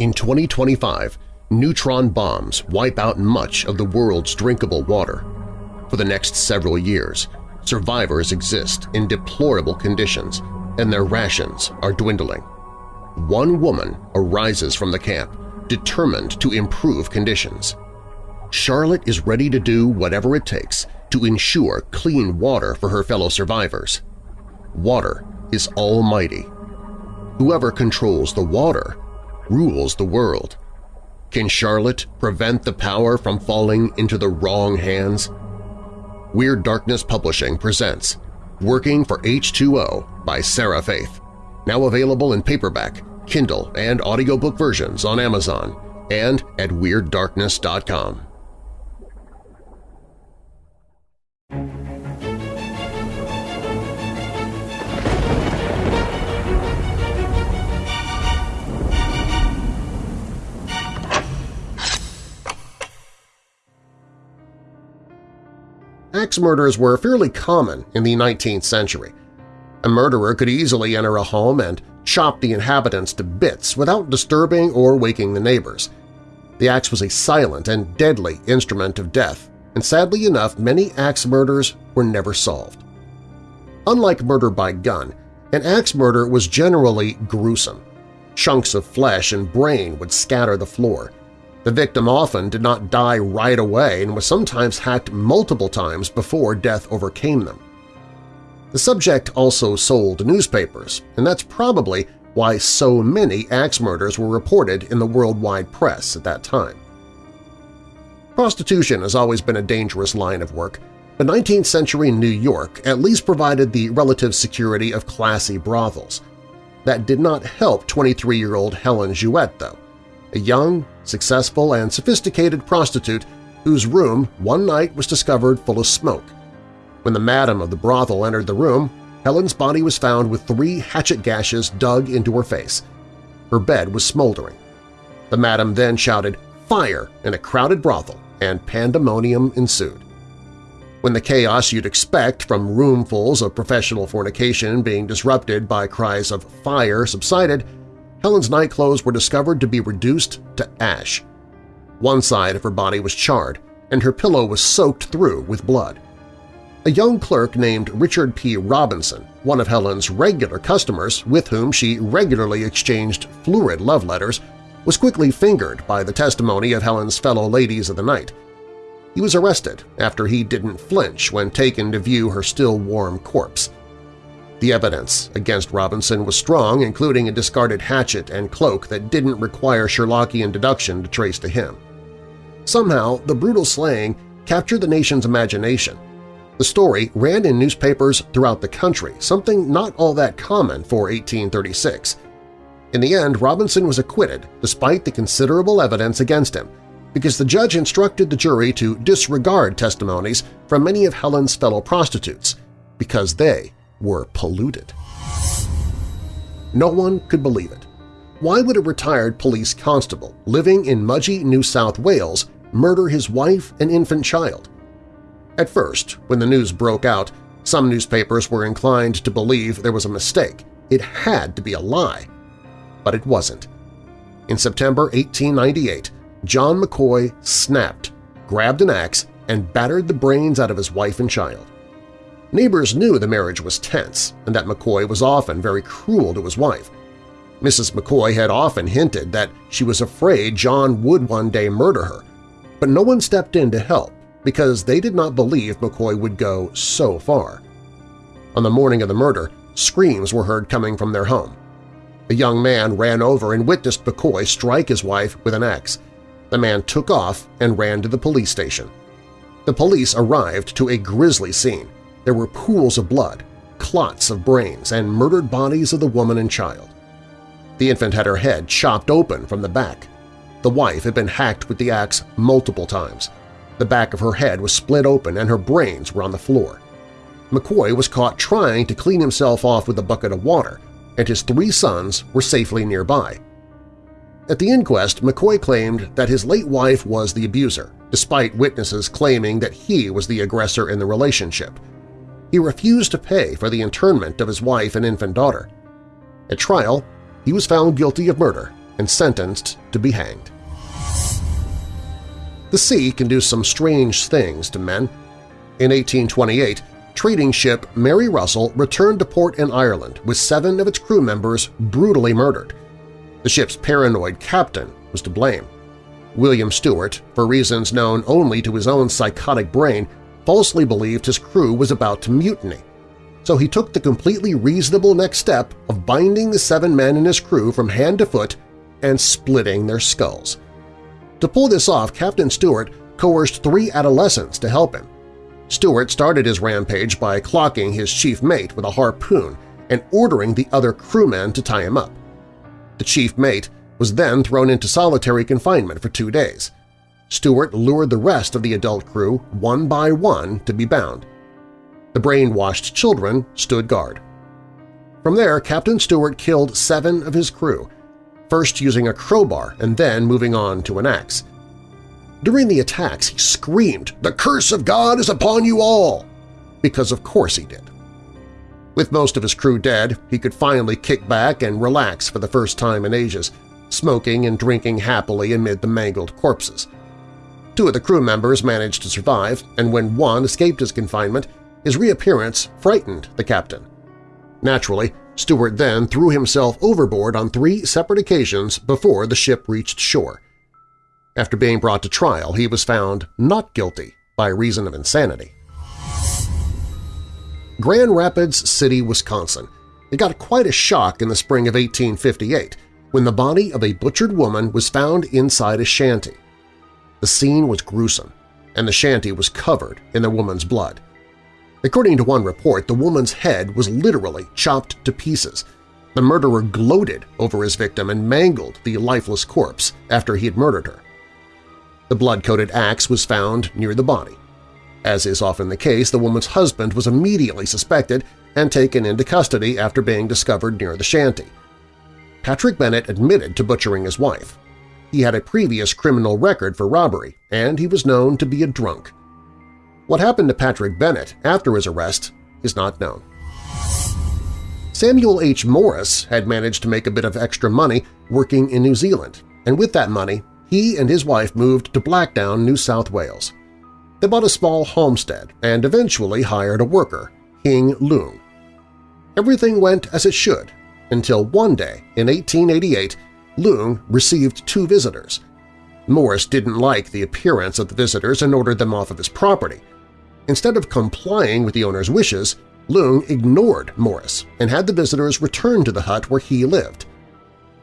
In 2025, neutron bombs wipe out much of the world's drinkable water. For the next several years, survivors exist in deplorable conditions and their rations are dwindling. One woman arises from the camp, determined to improve conditions. Charlotte is ready to do whatever it takes to ensure clean water for her fellow survivors. Water is almighty. Whoever controls the water rules the world. Can Charlotte prevent the power from falling into the wrong hands? Weird Darkness Publishing presents Working for H2O by Sarah Faith, now available in paperback, Kindle, and audiobook versions on Amazon and at WeirdDarkness.com. Axe murders were fairly common in the 19th century. A murderer could easily enter a home and chop the inhabitants to bits without disturbing or waking the neighbors. The axe was a silent and deadly instrument of death, and sadly enough many axe murders were never solved. Unlike murder by gun, an axe murder was generally gruesome. Chunks of flesh and brain would scatter the floor, the victim often did not die right away and was sometimes hacked multiple times before death overcame them. The subject also sold newspapers, and that's probably why so many axe murders were reported in the worldwide press at that time. Prostitution has always been a dangerous line of work, but 19th century New York at least provided the relative security of classy brothels. That did not help 23-year-old Helen Jewett, though a young, successful, and sophisticated prostitute whose room one night was discovered full of smoke. When the madam of the brothel entered the room, Helen's body was found with three hatchet gashes dug into her face. Her bed was smoldering. The madam then shouted, "'Fire!' in a crowded brothel, and pandemonium ensued. When the chaos you'd expect from roomfuls of professional fornication being disrupted by cries of "'fire' subsided, Helen's nightclothes were discovered to be reduced to ash. One side of her body was charred, and her pillow was soaked through with blood. A young clerk named Richard P. Robinson, one of Helen's regular customers with whom she regularly exchanged florid love letters, was quickly fingered by the testimony of Helen's fellow ladies of the night. He was arrested after he didn't flinch when taken to view her still warm corpse. The evidence against Robinson was strong, including a discarded hatchet and cloak that didn't require Sherlockian deduction to trace to him. Somehow, the brutal slaying captured the nation's imagination. The story ran in newspapers throughout the country, something not all that common for 1836. In the end, Robinson was acquitted despite the considerable evidence against him, because the judge instructed the jury to disregard testimonies from many of Helen's fellow prostitutes, because they were polluted. No one could believe it. Why would a retired police constable living in Mudgee, New South Wales murder his wife and infant child? At first, when the news broke out, some newspapers were inclined to believe there was a mistake. It had to be a lie. But it wasn't. In September 1898, John McCoy snapped, grabbed an axe, and battered the brains out of his wife and child. Neighbors knew the marriage was tense and that McCoy was often very cruel to his wife. Mrs. McCoy had often hinted that she was afraid John would one day murder her, but no one stepped in to help because they did not believe McCoy would go so far. On the morning of the murder, screams were heard coming from their home. A young man ran over and witnessed McCoy strike his wife with an axe. The man took off and ran to the police station. The police arrived to a grisly scene. There were pools of blood, clots of brains, and murdered bodies of the woman and child. The infant had her head chopped open from the back. The wife had been hacked with the axe multiple times. The back of her head was split open and her brains were on the floor. McCoy was caught trying to clean himself off with a bucket of water, and his three sons were safely nearby. At the inquest, McCoy claimed that his late wife was the abuser, despite witnesses claiming that he was the aggressor in the relationship, he refused to pay for the internment of his wife and infant daughter. At trial, he was found guilty of murder and sentenced to be hanged. The sea can do some strange things to men. In 1828, trading ship Mary Russell returned to port in Ireland with seven of its crew members brutally murdered. The ship's paranoid captain was to blame. William Stewart, for reasons known only to his own psychotic brain, falsely believed his crew was about to mutiny. So he took the completely reasonable next step of binding the seven men in his crew from hand to foot and splitting their skulls. To pull this off, Captain Stewart coerced three adolescents to help him. Stewart started his rampage by clocking his chief mate with a harpoon and ordering the other crewmen to tie him up. The chief mate was then thrown into solitary confinement for two days. Stewart lured the rest of the adult crew one by one to be bound. The brainwashed children stood guard. From there, Captain Stewart killed seven of his crew, first using a crowbar and then moving on to an axe. During the attacks, he screamed, "The curse of God is upon you all!" because of course he did. With most of his crew dead, he could finally kick back and relax for the first time in ages, smoking and drinking happily amid the mangled corpses. Two of the crew members managed to survive, and when one escaped his confinement, his reappearance frightened the captain. Naturally, Stewart then threw himself overboard on three separate occasions before the ship reached shore. After being brought to trial, he was found not guilty by reason of insanity. Grand Rapids City, Wisconsin. It got quite a shock in the spring of 1858 when the body of a butchered woman was found inside a shanty. The scene was gruesome, and the shanty was covered in the woman's blood. According to one report, the woman's head was literally chopped to pieces. The murderer gloated over his victim and mangled the lifeless corpse after he had murdered her. The blood-coated axe was found near the body. As is often the case, the woman's husband was immediately suspected and taken into custody after being discovered near the shanty. Patrick Bennett admitted to butchering his wife. He had a previous criminal record for robbery, and he was known to be a drunk. What happened to Patrick Bennett after his arrest is not known. Samuel H. Morris had managed to make a bit of extra money working in New Zealand, and with that money he and his wife moved to Blacktown, New South Wales. They bought a small homestead and eventually hired a worker, Hing Leung. Everything went as it should until one day in 1888 Leung received two visitors. Morris didn't like the appearance of the visitors and ordered them off of his property. Instead of complying with the owner's wishes, Leung ignored Morris and had the visitors return to the hut where he lived.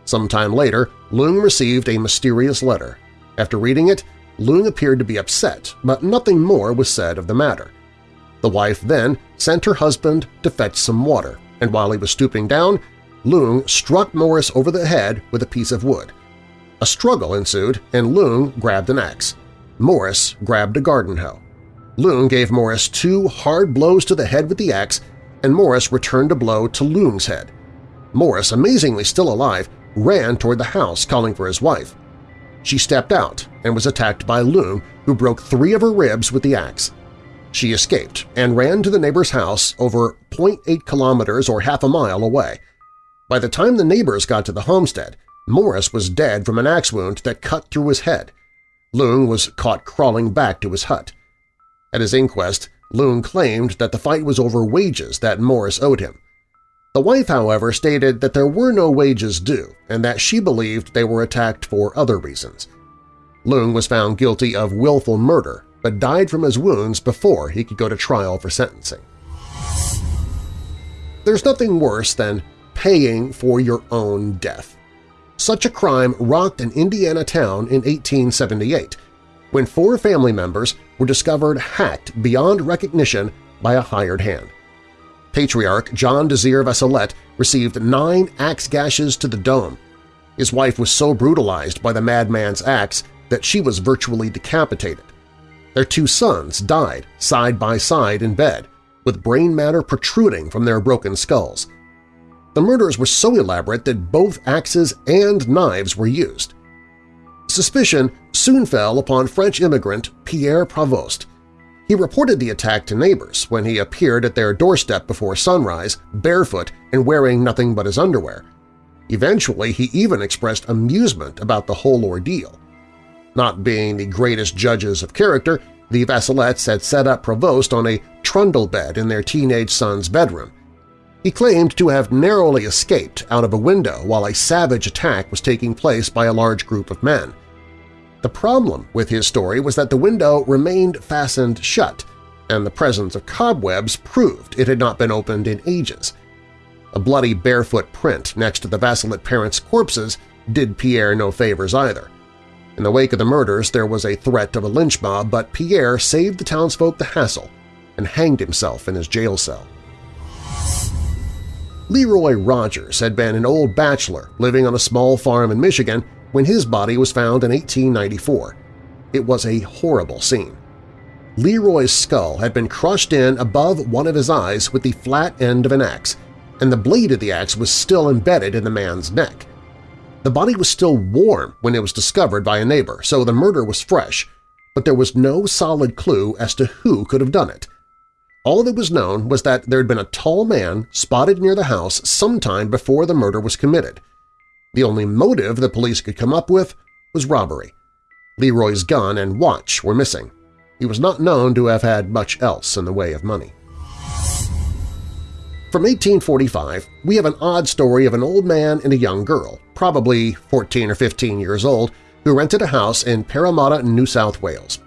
Sometime later, Leung received a mysterious letter. After reading it, Leung appeared to be upset, but nothing more was said of the matter. The wife then sent her husband to fetch some water, and while he was stooping down, Leung struck Morris over the head with a piece of wood. A struggle ensued, and Leung grabbed an axe. Morris grabbed a garden hoe. Leung gave Morris two hard blows to the head with the axe, and Morris returned a blow to Leung's head. Morris, amazingly still alive, ran toward the house calling for his wife. She stepped out and was attacked by Leung, who broke three of her ribs with the axe. She escaped and ran to the neighbor's house over 0.8 kilometers or half a mile away. By the time the neighbors got to the homestead, Morris was dead from an axe wound that cut through his head. Leung was caught crawling back to his hut. At his inquest, Leung claimed that the fight was over wages that Morris owed him. The wife, however, stated that there were no wages due and that she believed they were attacked for other reasons. Leung was found guilty of willful murder but died from his wounds before he could go to trial for sentencing. There's nothing worse than paying for your own death. Such a crime rocked an Indiana town in 1878 when four family members were discovered hacked beyond recognition by a hired hand. Patriarch John Desir Vasselette received nine axe gashes to the dome. His wife was so brutalized by the madman's axe that she was virtually decapitated. Their two sons died side by side in bed, with brain matter protruding from their broken skulls. The murders were so elaborate that both axes and knives were used. Suspicion soon fell upon French immigrant Pierre Pravost, he reported the attack to neighbors when he appeared at their doorstep before sunrise, barefoot and wearing nothing but his underwear. Eventually, he even expressed amusement about the whole ordeal. Not being the greatest judges of character, the Vassilettes had set up Provost on a trundle bed in their teenage son's bedroom. He claimed to have narrowly escaped out of a window while a savage attack was taking place by a large group of men. The problem with his story was that the window remained fastened shut, and the presence of cobwebs proved it had not been opened in ages. A bloody barefoot print next to the Vassilette parents' corpses did Pierre no favors either. In the wake of the murders, there was a threat of a lynch mob, but Pierre saved the townsfolk the hassle and hanged himself in his jail cell. Leroy Rogers had been an old bachelor living on a small farm in Michigan when his body was found in 1894. It was a horrible scene. Leroy's skull had been crushed in above one of his eyes with the flat end of an axe, and the blade of the axe was still embedded in the man's neck. The body was still warm when it was discovered by a neighbor, so the murder was fresh, but there was no solid clue as to who could have done it. All that was known was that there had been a tall man spotted near the house sometime before the murder was committed – the only motive the police could come up with was robbery. Leroy's gun and watch were missing. He was not known to have had much else in the way of money. From 1845, we have an odd story of an old man and a young girl, probably 14 or 15 years old, who rented a house in Parramatta, New South Wales.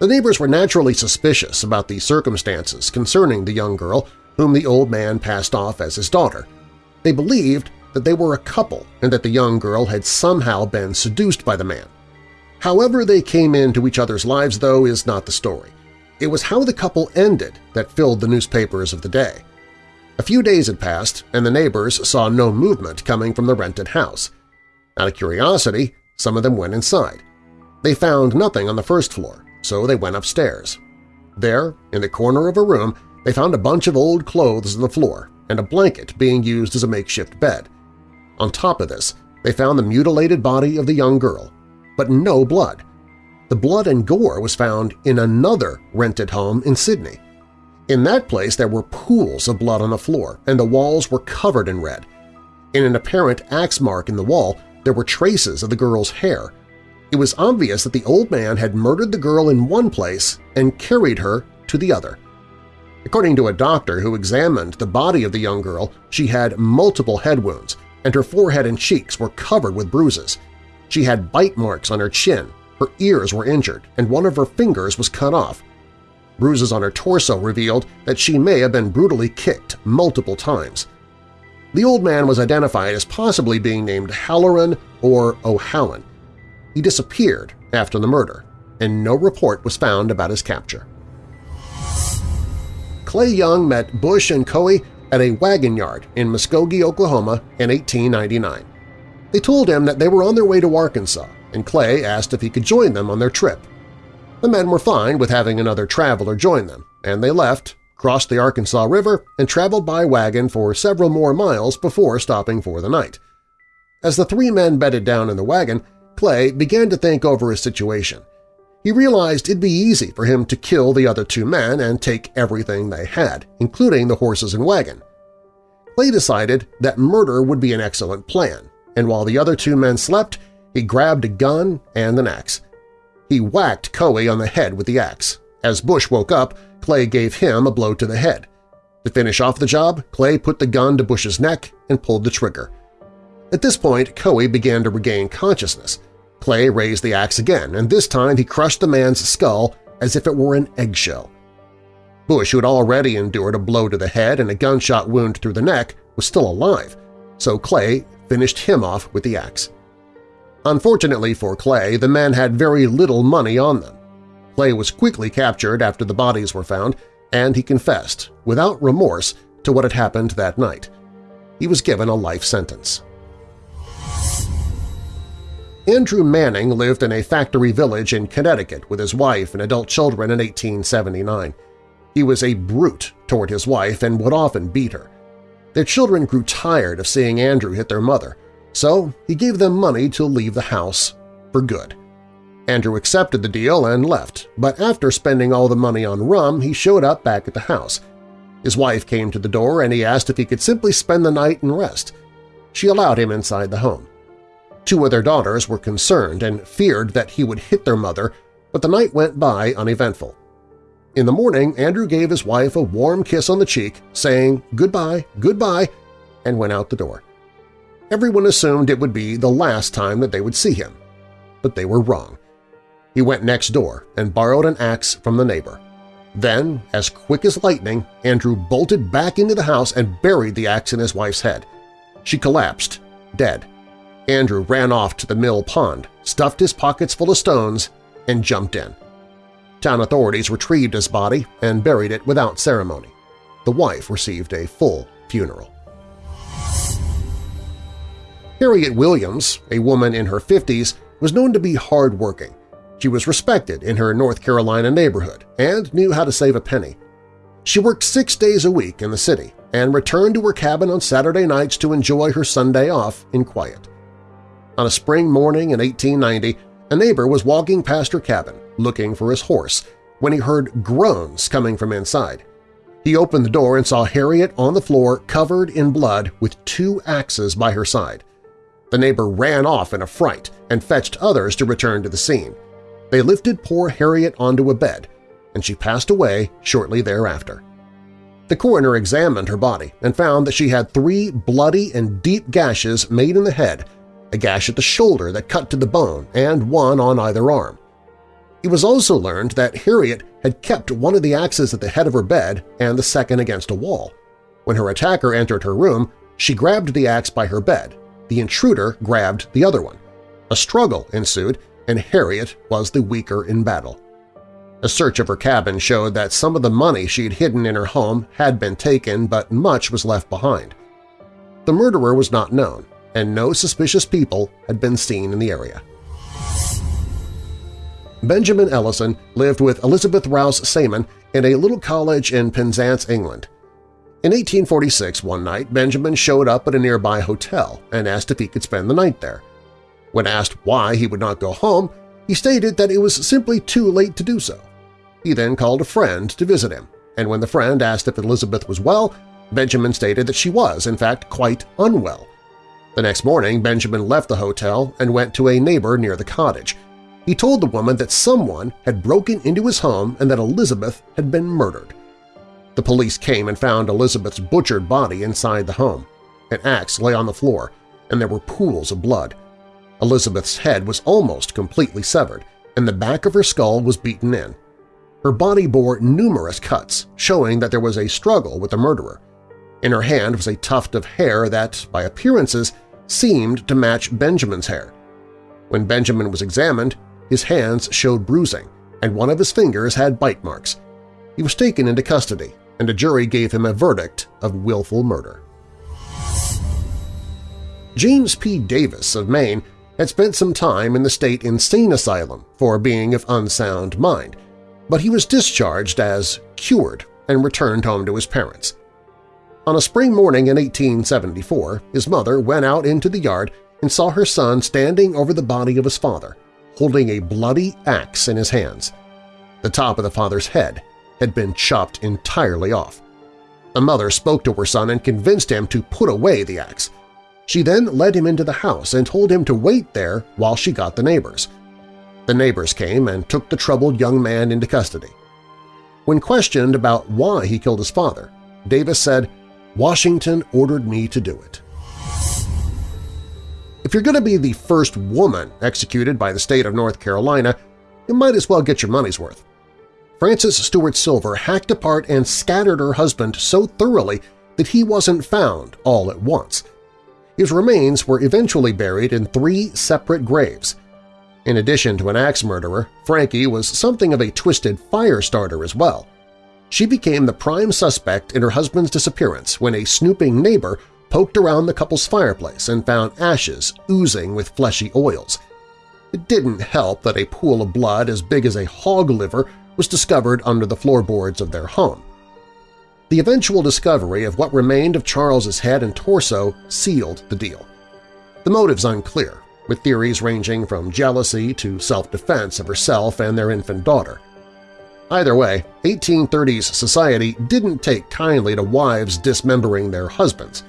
The neighbors were naturally suspicious about the circumstances concerning the young girl whom the old man passed off as his daughter. They believed that they were a couple and that the young girl had somehow been seduced by the man. However they came into each other's lives, though, is not the story. It was how the couple ended that filled the newspapers of the day. A few days had passed, and the neighbors saw no movement coming from the rented house. Out of curiosity, some of them went inside. They found nothing on the first floor, so they went upstairs. There, in the corner of a room, they found a bunch of old clothes on the floor and a blanket being used as a makeshift bed. On top of this, they found the mutilated body of the young girl, but no blood. The blood and gore was found in another rented home in Sydney. In that place there were pools of blood on the floor, and the walls were covered in red. In an apparent axe mark in the wall, there were traces of the girl's hair. It was obvious that the old man had murdered the girl in one place and carried her to the other. According to a doctor who examined the body of the young girl, she had multiple head wounds, and her forehead and cheeks were covered with bruises. She had bite marks on her chin, her ears were injured, and one of her fingers was cut off. Bruises on her torso revealed that she may have been brutally kicked multiple times. The old man was identified as possibly being named Halloran or O'Hallen. He disappeared after the murder, and no report was found about his capture. Clay Young met Bush and Coe at a wagon yard in Muskogee, Oklahoma in 1899. They told him that they were on their way to Arkansas, and Clay asked if he could join them on their trip. The men were fine with having another traveler join them, and they left, crossed the Arkansas River, and traveled by wagon for several more miles before stopping for the night. As the three men bedded down in the wagon, Clay began to think over his situation. He realized it'd be easy for him to kill the other two men and take everything they had, including the horses and wagon. Clay decided that murder would be an excellent plan, and while the other two men slept, he grabbed a gun and an axe. He whacked Coe on the head with the axe. As Bush woke up, Clay gave him a blow to the head. To finish off the job, Clay put the gun to Bush's neck and pulled the trigger. At this point, Coe began to regain consciousness. Clay raised the axe again, and this time he crushed the man's skull as if it were an eggshell. Bush, who had already endured a blow to the head and a gunshot wound through the neck, was still alive, so Clay finished him off with the axe. Unfortunately for Clay, the men had very little money on them. Clay was quickly captured after the bodies were found, and he confessed, without remorse, to what had happened that night. He was given a life sentence. Andrew Manning lived in a factory village in Connecticut with his wife and adult children in 1879. He was a brute toward his wife and would often beat her. Their children grew tired of seeing Andrew hit their mother, so he gave them money to leave the house for good. Andrew accepted the deal and left, but after spending all the money on rum, he showed up back at the house. His wife came to the door and he asked if he could simply spend the night and rest. she allowed him inside the home. Two of their daughters were concerned and feared that he would hit their mother, but the night went by uneventful. In the morning, Andrew gave his wife a warm kiss on the cheek, saying goodbye, goodbye, and went out the door. Everyone assumed it would be the last time that they would see him, but they were wrong. He went next door and borrowed an axe from the neighbor. Then, as quick as lightning, Andrew bolted back into the house and buried the axe in his wife's head. She collapsed, dead. Andrew ran off to the mill pond, stuffed his pockets full of stones, and jumped in. Town authorities retrieved his body and buried it without ceremony. The wife received a full funeral. Harriet Williams, a woman in her 50s, was known to be hardworking. She was respected in her North Carolina neighborhood and knew how to save a penny. She worked six days a week in the city and returned to her cabin on Saturday nights to enjoy her Sunday off in quiet. On a spring morning in 1890, a neighbor was walking past her cabin, looking for his horse, when he heard groans coming from inside. He opened the door and saw Harriet on the floor covered in blood with two axes by her side. The neighbor ran off in a fright and fetched others to return to the scene. They lifted poor Harriet onto a bed, and she passed away shortly thereafter. The coroner examined her body and found that she had three bloody and deep gashes made in the head, a gash at the shoulder that cut to the bone, and one on either arm. It was also learned that Harriet had kept one of the axes at the head of her bed and the second against a wall. When her attacker entered her room, she grabbed the axe by her bed. The intruder grabbed the other one. A struggle ensued, and Harriet was the weaker in battle. A search of her cabin showed that some of the money she had hidden in her home had been taken, but much was left behind. The murderer was not known, and no suspicious people had been seen in the area. Benjamin Ellison lived with Elizabeth Rouse Samon in a little college in Penzance, England. In 1846, one night, Benjamin showed up at a nearby hotel and asked if he could spend the night there. When asked why he would not go home, he stated that it was simply too late to do so. He then called a friend to visit him, and when the friend asked if Elizabeth was well, Benjamin stated that she was, in fact, quite unwell. The next morning, Benjamin left the hotel and went to a neighbor near the cottage. He told the woman that someone had broken into his home and that Elizabeth had been murdered. The police came and found Elizabeth's butchered body inside the home. An axe lay on the floor, and there were pools of blood. Elizabeth's head was almost completely severed, and the back of her skull was beaten in. Her body bore numerous cuts, showing that there was a struggle with the murderer. In her hand was a tuft of hair that, by appearances, seemed to match Benjamin's hair. When Benjamin was examined, his hands showed bruising, and one of his fingers had bite marks. He was taken into custody, and a jury gave him a verdict of willful murder. James P. Davis of Maine had spent some time in the state insane asylum for being of unsound mind, but he was discharged as cured and returned home to his parents. On a spring morning in 1874, his mother went out into the yard and saw her son standing over the body of his father, holding a bloody axe in his hands. The top of the father's head had been chopped entirely off. The mother spoke to her son and convinced him to put away the axe. She then led him into the house and told him to wait there while she got the neighbors. The neighbors came and took the troubled young man into custody. When questioned about why he killed his father, Davis said, Washington ordered me to do it. If you're going to be the first woman executed by the state of North Carolina, you might as well get your money's worth. Frances Stewart Silver hacked apart and scattered her husband so thoroughly that he wasn't found all at once. His remains were eventually buried in three separate graves, in addition to an axe murderer, Frankie was something of a twisted fire starter as well. She became the prime suspect in her husband's disappearance when a snooping neighbor poked around the couple's fireplace and found ashes oozing with fleshy oils. It didn't help that a pool of blood as big as a hog liver was discovered under the floorboards of their home. The eventual discovery of what remained of Charles's head and torso sealed the deal. The motive's unclear, with theories ranging from jealousy to self-defense of herself and their infant daughter. Either way, 1830s society didn't take kindly to wives dismembering their husbands.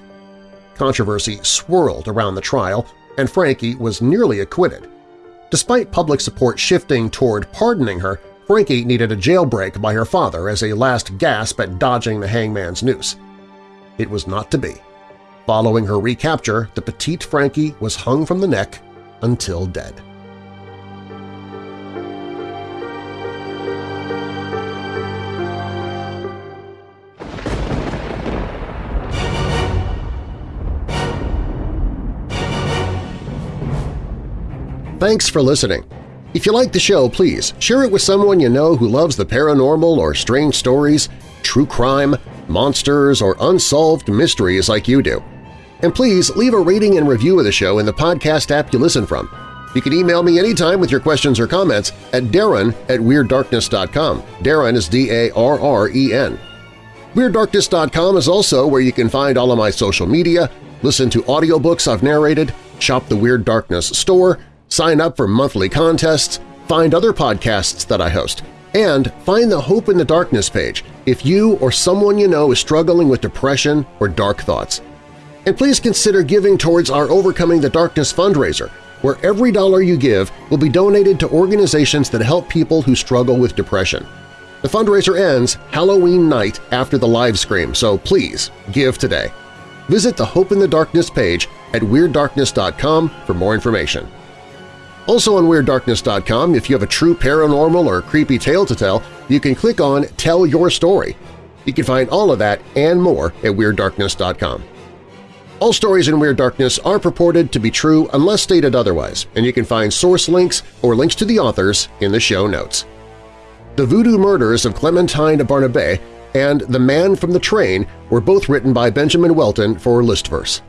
Controversy swirled around the trial, and Frankie was nearly acquitted. Despite public support shifting toward pardoning her, Frankie needed a jailbreak by her father as a last gasp at dodging the hangman's noose. It was not to be. Following her recapture, the petite Frankie was hung from the neck until dead. Thanks for listening. If you like the show, please share it with someone you know who loves the paranormal or strange stories, true crime, monsters, or unsolved mysteries like you do. And please leave a rating and review of the show in the podcast app you listen from. You can email me anytime with your questions or comments at darren at WeirdDarkness.com. Darren is D-A-R-R-E-N. WeirdDarkness.com is also where you can find all of my social media, listen to audiobooks I've narrated, shop the Weird Darkness store, sign up for monthly contests, find other podcasts that I host, and find the Hope in the Darkness page if you or someone you know is struggling with depression or dark thoughts. And please consider giving towards our Overcoming the Darkness fundraiser, where every dollar you give will be donated to organizations that help people who struggle with depression. The fundraiser ends Halloween night after the live stream, so please give today. Visit the Hope in the Darkness page at WeirdDarkness.com for more information. Also on WeirdDarkness.com, if you have a true paranormal or creepy tale to tell, you can click on Tell Your Story. You can find all of that and more at WeirdDarkness.com. All stories in Weird Darkness are purported to be true unless stated otherwise, and you can find source links or links to the authors in the show notes. The Voodoo Murders of Clementine Barnabé and The Man from the Train were both written by Benjamin Welton for Listverse.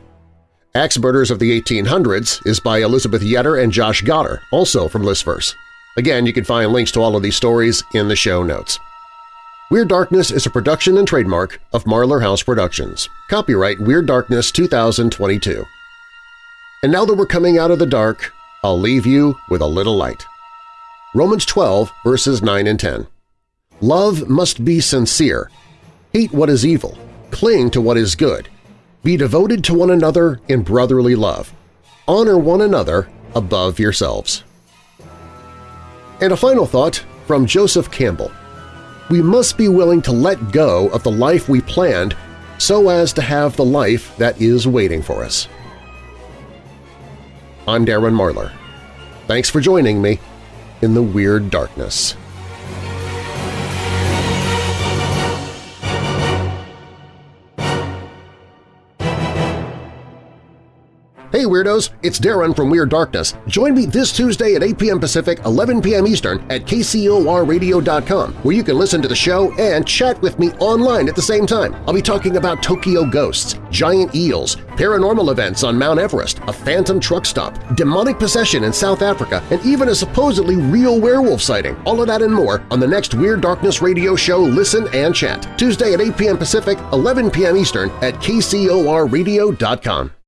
Axe Murders of the 1800s is by Elizabeth Yetter and Josh Gotter, also from Listverse. Again, you can find links to all of these stories in the show notes. Weird Darkness is a production and trademark of Marlar House Productions. Copyright Weird Darkness 2022. And now that we're coming out of the dark, I'll leave you with a little light. Romans 12, verses 9 and 10. Love must be sincere. Hate what is evil. Cling to what is good. Be devoted to one another in brotherly love. Honor one another above yourselves. And a final thought from Joseph Campbell. We must be willing to let go of the life we planned so as to have the life that is waiting for us. I'm Darren Marlar. Thanks for joining me in the Weird Darkness. Hey Weirdos! It's Darren from Weird Darkness. Join me this Tuesday at 8 p.m. Pacific, 11 p.m. Eastern at kcorradio.com where you can listen to the show and chat with me online at the same time. I'll be talking about Tokyo ghosts, giant eels, paranormal events on Mount Everest, a phantom truck stop, demonic possession in South Africa, and even a supposedly real werewolf sighting. All of that and more on the next Weird Darkness radio show Listen and Chat, Tuesday at 8 p.m. Pacific, 11 p.m. Eastern at kcorradio.com.